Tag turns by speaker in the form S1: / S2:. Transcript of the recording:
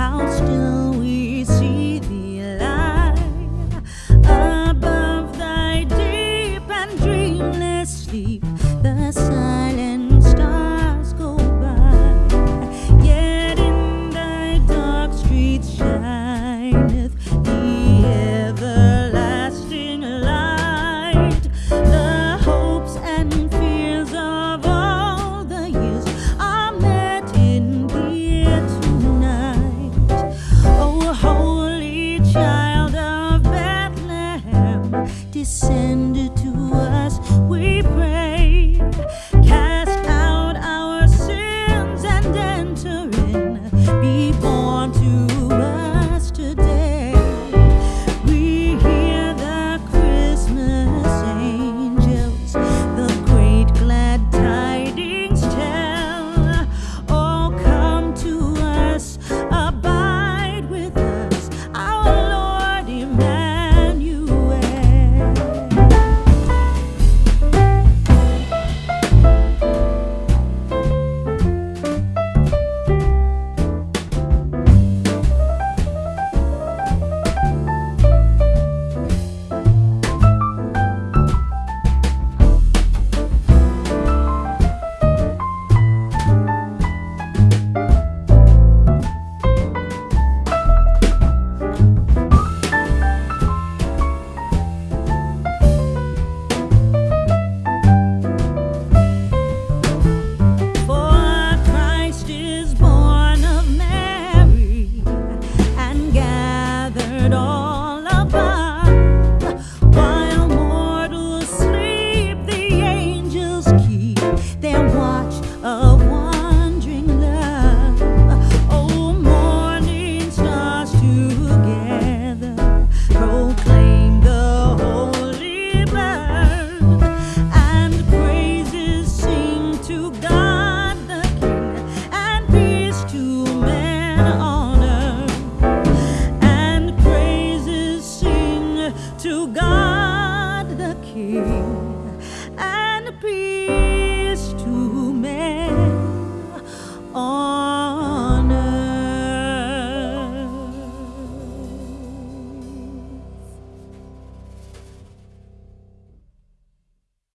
S1: house still descended to us. We. and be